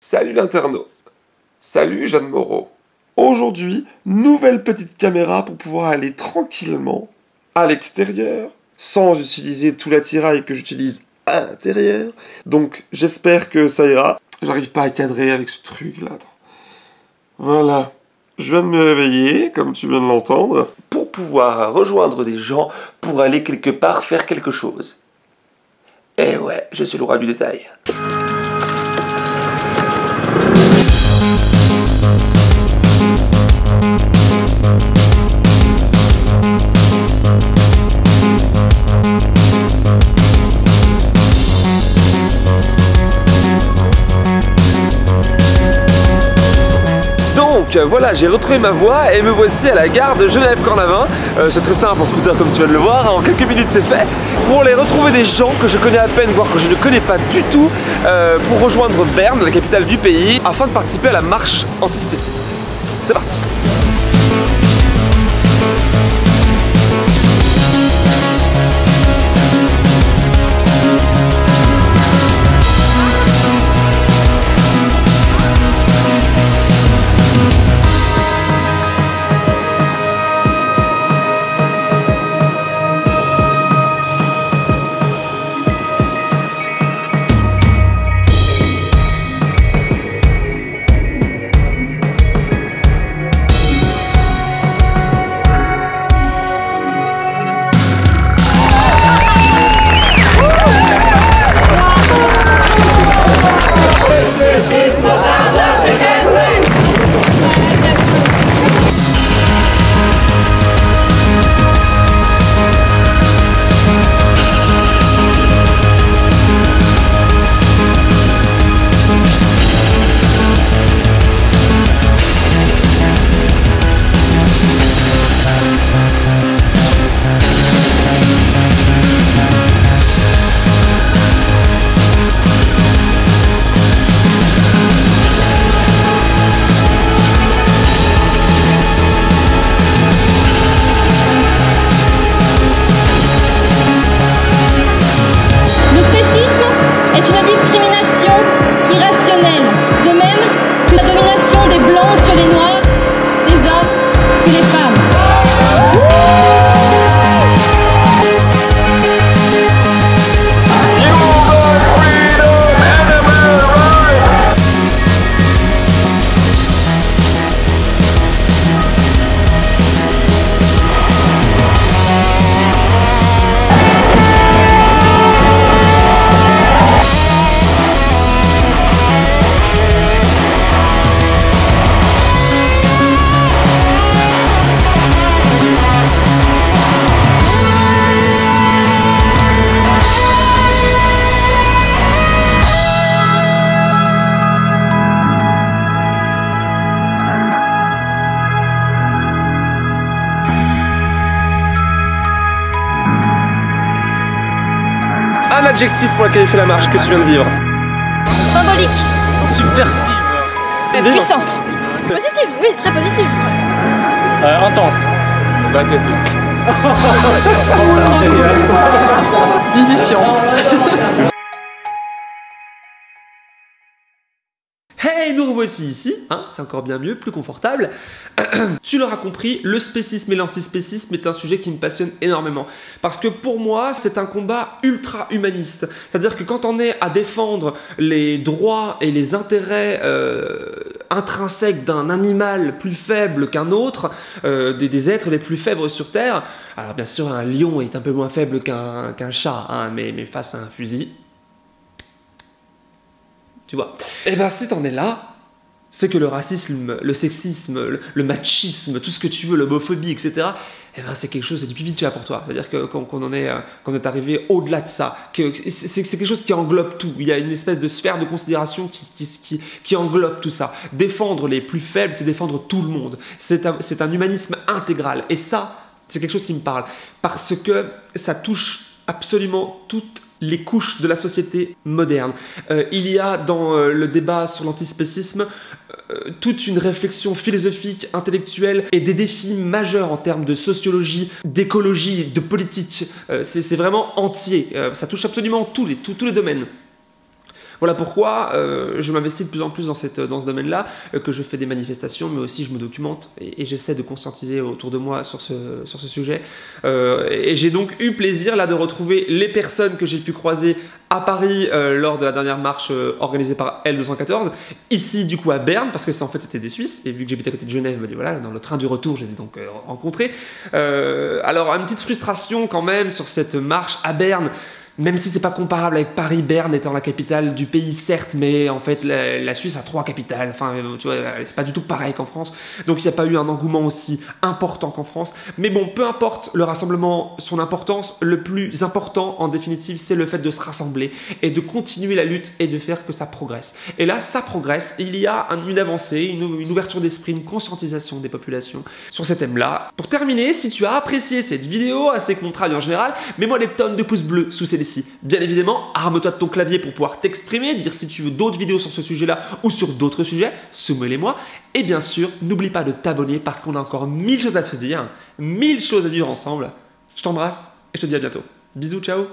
Salut l'internaute. Salut Jeanne Moreau. Aujourd'hui, nouvelle petite caméra pour pouvoir aller tranquillement à l'extérieur sans utiliser tout l'attirail que j'utilise à l'intérieur. Donc j'espère que ça ira. J'arrive pas à cadrer avec ce truc là. Voilà. Je viens de me réveiller, comme tu viens de l'entendre, pour pouvoir rejoindre des gens pour aller quelque part faire quelque chose. Eh ouais, je suis le roi du détail. Donc voilà, j'ai retrouvé ma voie et me voici à la gare de Genève-Cornavin. Euh, c'est très simple en scooter comme tu viens de le voir, en quelques minutes c'est fait. Pour aller retrouver des gens que je connais à peine, voire que je ne connais pas du tout, euh, pour rejoindre Berne, la capitale du pays, afin de participer à la marche antispéciste. C'est parti est une Un adjectif pour qualifier la marche que tu viens de vivre. Symbolique, Subversive. euh, puissante. Positive, oui, très positive. Euh, intense. Pathétique. Vivifiante. Hey, nous revoici ici, hein, c'est encore bien mieux, plus confortable. tu l'auras compris, le spécisme et l'antispécisme est un sujet qui me passionne énormément. Parce que pour moi, c'est un combat ultra humaniste. C'est-à-dire que quand on est à défendre les droits et les intérêts euh, intrinsèques d'un animal plus faible qu'un autre, euh, des, êtres les plus faibles sur Terre, alors bien sûr, un lion est un peu moins faible qu'un chat, hein, mais face à un fusil, tu vois. Et ben si t'en es là, c'est que le racisme, le sexisme, le, machisme, tout ce que tu veux, l'homophobie, etc. Eh ben c'est quelque chose, c'est du pipi de chat pour toi. C'est-à-dire qu'on est, euh, est arrivé au-delà de ça, que c'est quelque chose qui englobe tout. Il y a une espèce de sphère de considération qui, englobe tout ça. Défendre les plus faibles, c'est défendre tout le monde. C'est un humanisme intégral. Et ça, c'est quelque chose qui me parle parce que ça touche absolument toutes les couches de la société moderne. Euh, il y a dans euh, le débat sur l'antispécisme euh, toute une réflexion philosophique, intellectuelle et des défis majeurs en termes de sociologie, d'écologie, de politique. C'est vraiment entier. Ça touche absolument tous les, tous les domaines. Voilà pourquoi euh, je m'investis de plus en plus dans, cette, dans ce domaine-là, euh, que je fais des manifestations, mais aussi je me documente et, j'essaie de conscientiser autour de moi sur ce, sur ce sujet. Euh, et j'ai donc eu plaisir là de retrouver les personnes que j'ai pu croiser à Paris lors de la dernière marche organisée par L214, ici du coup à Berne, parce que c'est en fait c'était des Suisses, et vu que j'habite à côté de Genève, bah, voilà, dans le train du retour, je les ai donc rencontrés. Alors, une petite frustration quand même sur cette marche à Berne. Même si c'est pas comparable avec Paris, Berne étant la capitale du pays, certes, mais en fait la, Suisse a trois capitales. Enfin, euh, tu vois, c'est pas du tout pareil qu'en France. Donc il n'y a pas eu un engouement aussi important qu'en France. Mais bon, peu importe le rassemblement, son importance, le plus important en définitive, c'est le fait de se rassembler et de continuer la lutte et de faire que ça progresse. Et là, ça progresse. Il y a un- une avancée, une, ouverture d'esprit, une conscientisation des populations sur ces thèmes-là. Pour terminer, si tu as apprécié cette vidéo, assez contraire en général, mets-moi des tonnes de pouces bleus sous Bien évidemment, arme-toi de ton clavier pour pouvoir t'exprimer, dire si tu veux d'autres vidéos sur ce sujet-là ou sur d'autres sujets, soumets-les-moi. Et bien sûr, n'oublie pas de t'abonner parce qu'on a encore mille choses à te dire, mille choses à vivre ensemble. Je t'embrasse et je te dis à bientôt. Bisous, ciao